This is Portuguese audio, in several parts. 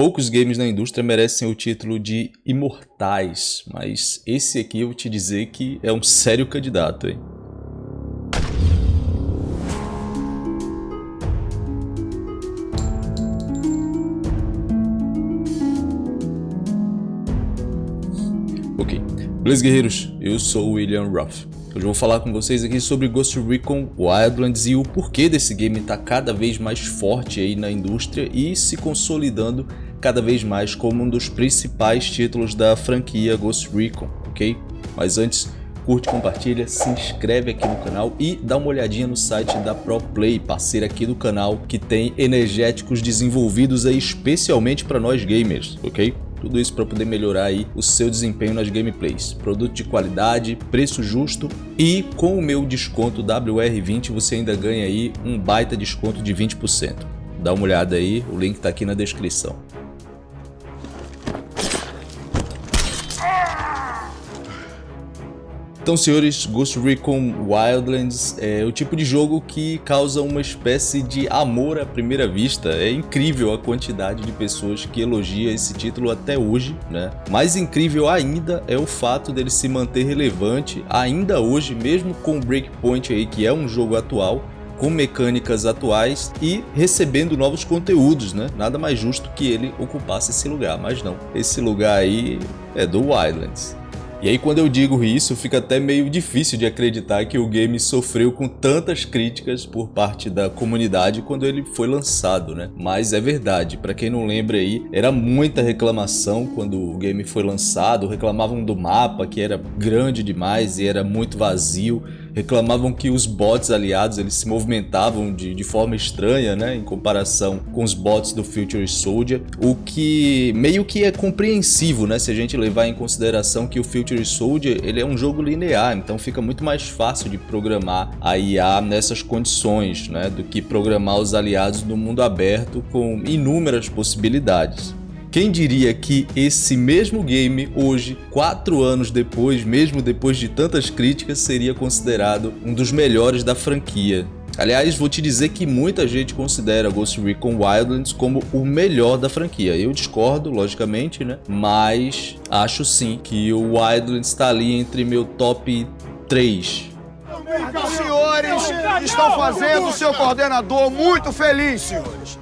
Poucos games na indústria merecem o título de imortais, mas esse aqui eu vou te dizer que é um sério candidato, hein? Ok, beleza guerreiros, eu sou o William Ruff. Hoje eu vou falar com vocês aqui sobre Ghost Recon Wildlands e o porquê desse game está cada vez mais forte aí na indústria e se consolidando cada vez mais como um dos principais títulos da franquia Ghost Recon, ok? Mas antes, curte, compartilha, se inscreve aqui no canal e dá uma olhadinha no site da ProPlay, parceira aqui do canal, que tem energéticos desenvolvidos aí especialmente para nós gamers, ok? Tudo isso para poder melhorar aí o seu desempenho nas gameplays. Produto de qualidade, preço justo e com o meu desconto WR20 você ainda ganha aí um baita desconto de 20%. Dá uma olhada aí, o link está aqui na descrição. Então, senhores, Ghost Recon Wildlands é o tipo de jogo que causa uma espécie de amor à primeira vista. É incrível a quantidade de pessoas que elogia esse título até hoje, né? Mais incrível ainda é o fato dele se manter relevante ainda hoje, mesmo com o Breakpoint aí, que é um jogo atual, com mecânicas atuais e recebendo novos conteúdos, né? Nada mais justo que ele ocupasse esse lugar, mas não. Esse lugar aí é do Wildlands. E aí quando eu digo isso, fica até meio difícil de acreditar que o game sofreu com tantas críticas por parte da comunidade quando ele foi lançado, né? Mas é verdade, para quem não lembra aí, era muita reclamação quando o game foi lançado, reclamavam do mapa que era grande demais e era muito vazio, reclamavam que os bots aliados eles se movimentavam de, de forma estranha, né, em comparação com os bots do Future Soldier, o que meio que é compreensivo, né, se a gente levar em consideração que o Future Soldier ele é um jogo linear, então fica muito mais fácil de programar a IA nessas condições, né, do que programar os aliados no mundo aberto com inúmeras possibilidades. Quem diria que esse mesmo game hoje, quatro anos depois, mesmo depois de tantas críticas, seria considerado um dos melhores da franquia. Aliás, vou te dizer que muita gente considera Ghost Recon Wildlands como o melhor da franquia. Eu discordo, logicamente, né? Mas acho sim que o Wildlands está ali entre meu top 3 os senhores estão fazendo o seu coordenador muito feliz, senhores.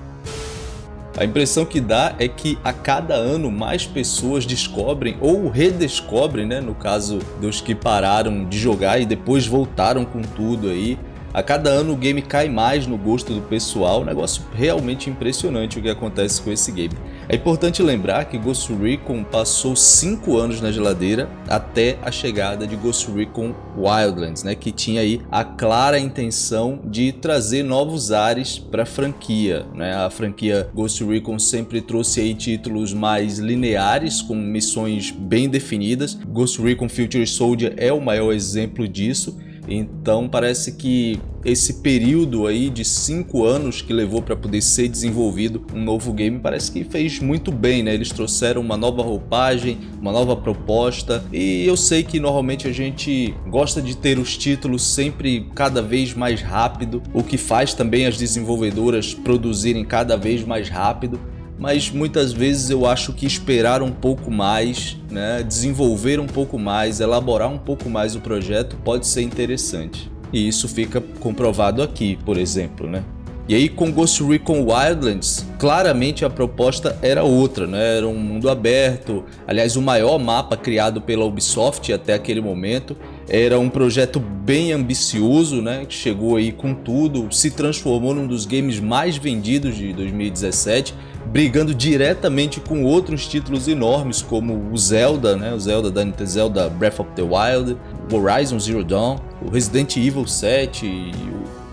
A impressão que dá é que a cada ano mais pessoas descobrem ou redescobrem, né, no caso dos que pararam de jogar e depois voltaram com tudo aí, a cada ano o game cai mais no gosto do pessoal, um negócio realmente impressionante o que acontece com esse game. É importante lembrar que Ghost Recon passou 5 anos na geladeira até a chegada de Ghost Recon Wildlands, né, que tinha aí a clara intenção de trazer novos ares para a franquia. Né? A franquia Ghost Recon sempre trouxe aí títulos mais lineares, com missões bem definidas. Ghost Recon Future Soldier é o maior exemplo disso então parece que esse período aí de cinco anos que levou para poder ser desenvolvido um novo game parece que fez muito bem, né? Eles trouxeram uma nova roupagem, uma nova proposta e eu sei que normalmente a gente gosta de ter os títulos sempre cada vez mais rápido, o que faz também as desenvolvedoras produzirem cada vez mais rápido mas muitas vezes eu acho que esperar um pouco mais, né, desenvolver um pouco mais, elaborar um pouco mais o projeto pode ser interessante. E isso fica comprovado aqui, por exemplo, né? E aí com Ghost Recon Wildlands, claramente a proposta era outra, né? Era um mundo aberto, aliás o maior mapa criado pela Ubisoft até aquele momento. Era um projeto bem ambicioso, né? Que chegou aí com tudo, se transformou num dos games mais vendidos de 2017 brigando diretamente com outros títulos enormes como o Zelda, né, o Zelda da Nintendo Zelda Breath of the Wild, Horizon Zero Dawn, o Resident Evil 7 e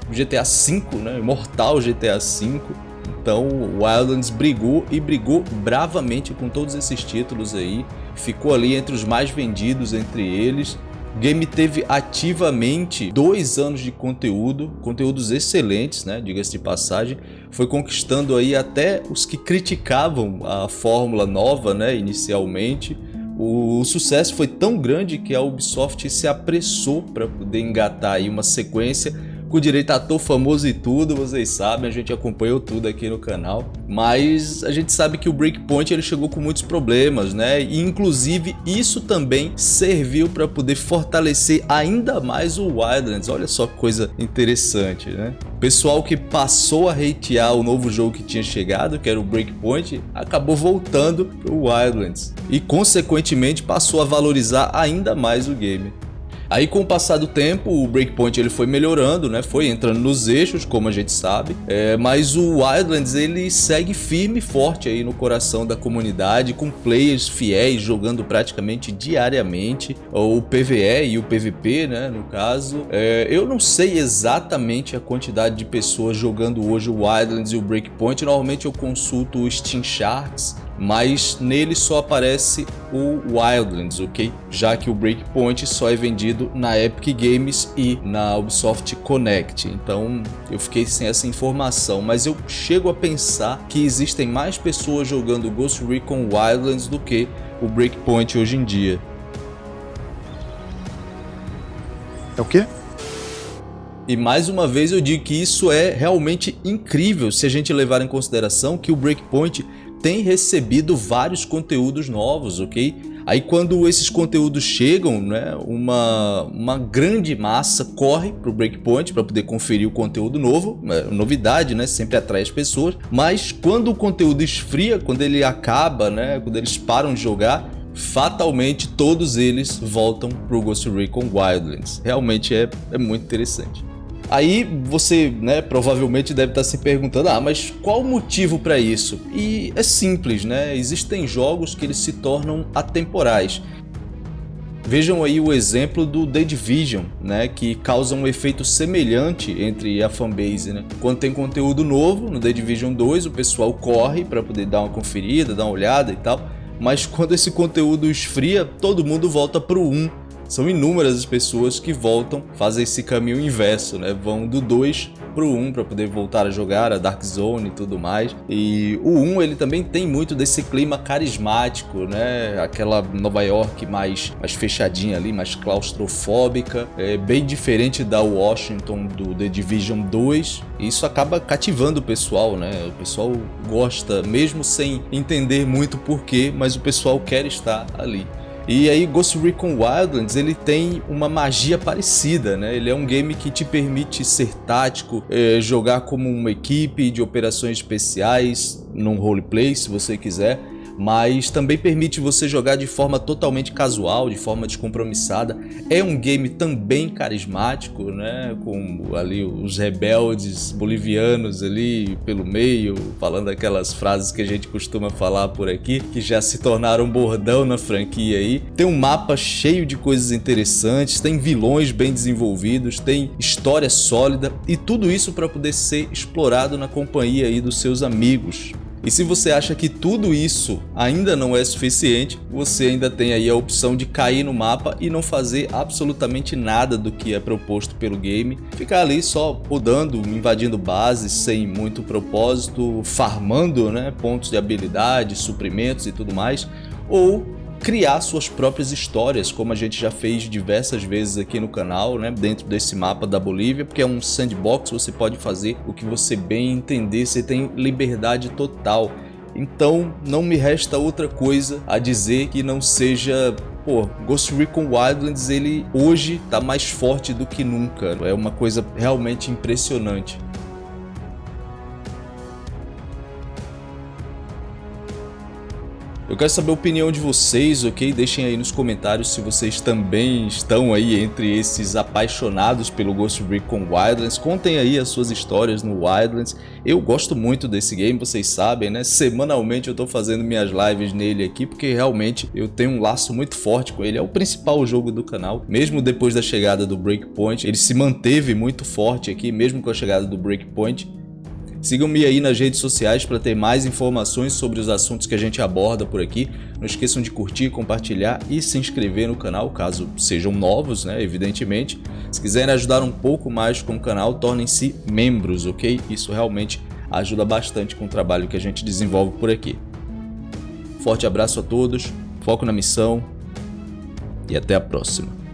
o GTA V, né, Mortal GTA V. Então Wildlands brigou e brigou bravamente com todos esses títulos aí, ficou ali entre os mais vendidos entre eles o game teve ativamente dois anos de conteúdo, conteúdos excelentes, né, diga-se de passagem. Foi conquistando aí até os que criticavam a fórmula nova, né, inicialmente. O, sucesso foi tão grande que a Ubisoft se apressou para poder engatar aí uma sequência com direito a ator famoso e tudo, vocês sabem, a gente acompanhou tudo aqui no canal. Mas a gente sabe que o Breakpoint ele chegou com muitos problemas, né? E inclusive isso também serviu para poder fortalecer ainda mais o Wildlands. Olha só que coisa interessante, né? pessoal que passou a hatear o novo jogo que tinha chegado, que era o Breakpoint, acabou voltando para o Wildlands e consequentemente passou a valorizar ainda mais o game. Aí com o passar do tempo, o Breakpoint ele foi melhorando, né? Foi entrando nos eixos, como a gente sabe. É, mas o Wildlands ele segue firme e forte aí no coração da comunidade, com players fiéis jogando praticamente diariamente, o PvE e o PvP, né? No caso. É, eu não sei exatamente a quantidade de pessoas jogando hoje o Wildlands e o Breakpoint. Normalmente eu consulto o Steam Charts mas nele só aparece o Wildlands, ok? Já que o Breakpoint só é vendido na Epic Games e na Ubisoft Connect. Então eu fiquei sem essa informação, mas eu chego a pensar que existem mais pessoas jogando Ghost Recon Wildlands do que o Breakpoint hoje em dia. É o quê? E mais uma vez eu digo que isso é realmente incrível se a gente levar em consideração que o Breakpoint tem recebido vários conteúdos novos, ok? Aí quando esses conteúdos chegam, né, uma, uma grande massa corre para o Breakpoint para poder conferir o conteúdo novo, é, novidade, né, sempre atrai as pessoas, mas quando o conteúdo esfria, quando ele acaba, né, quando eles param de jogar, fatalmente todos eles voltam para o Ghost Recon Wildlands. Realmente é, é muito interessante. Aí você, né, provavelmente deve estar se perguntando, ah, mas qual o motivo para isso? E é simples, né? Existem jogos que eles se tornam atemporais. Vejam aí o exemplo do The Division, né, que causa um efeito semelhante entre a fanbase. Né? Quando tem conteúdo novo no The Division 2, o pessoal corre para poder dar uma conferida, dar uma olhada e tal, mas quando esse conteúdo esfria, todo mundo volta para o 1 são inúmeras as pessoas que voltam, fazem esse caminho inverso, né? Vão do 2 pro 1 para poder voltar a jogar a Dark Zone e tudo mais. E o 1 ele também tem muito desse clima carismático, né? Aquela Nova York mais, mais fechadinha ali, mais claustrofóbica, é bem diferente da Washington do The Division 2. E isso acaba cativando o pessoal, né? O pessoal gosta, mesmo sem entender muito porquê, mas o pessoal quer estar ali. E aí Ghost Recon Wildlands ele tem uma magia parecida, né? Ele é um game que te permite ser tático, é, jogar como uma equipe de operações especiais, num roleplay se você quiser mas também permite você jogar de forma totalmente casual, de forma descompromissada. É um game também carismático, né? Com ali os rebeldes bolivianos ali pelo meio, falando aquelas frases que a gente costuma falar por aqui, que já se tornaram bordão na franquia aí. Tem um mapa cheio de coisas interessantes, tem vilões bem desenvolvidos, tem história sólida e tudo isso para poder ser explorado na companhia aí dos seus amigos. E se você acha que tudo isso ainda não é suficiente, você ainda tem aí a opção de cair no mapa e não fazer absolutamente nada do que é proposto pelo game. Ficar ali só rodando, invadindo bases sem muito propósito, farmando né, pontos de habilidade, suprimentos e tudo mais. Ou criar suas próprias histórias, como a gente já fez diversas vezes aqui no canal, né, dentro desse mapa da Bolívia, porque é um sandbox, você pode fazer o que você bem entender, você tem liberdade total. Então não me resta outra coisa a dizer que não seja pô, Ghost Recon Wildlands ele hoje está mais forte do que nunca. É uma coisa realmente impressionante. Eu quero saber a opinião de vocês, ok? Deixem aí nos comentários se vocês também estão aí entre esses apaixonados pelo Ghost Recon Wildlands. Contem aí as suas histórias no Wildlands. Eu gosto muito desse game, vocês sabem, né? Semanalmente eu tô fazendo minhas lives nele aqui, porque realmente eu tenho um laço muito forte com ele. É o principal jogo do canal. Mesmo depois da chegada do Breakpoint, ele se manteve muito forte aqui, mesmo com a chegada do Breakpoint. Sigam-me aí nas redes sociais para ter mais informações sobre os assuntos que a gente aborda por aqui. Não esqueçam de curtir, compartilhar e se inscrever no canal, caso sejam novos, né, evidentemente. Se quiserem ajudar um pouco mais com o canal, tornem-se membros, ok? Isso realmente ajuda bastante com o trabalho que a gente desenvolve por aqui. Forte abraço a todos, foco na missão e até a próxima.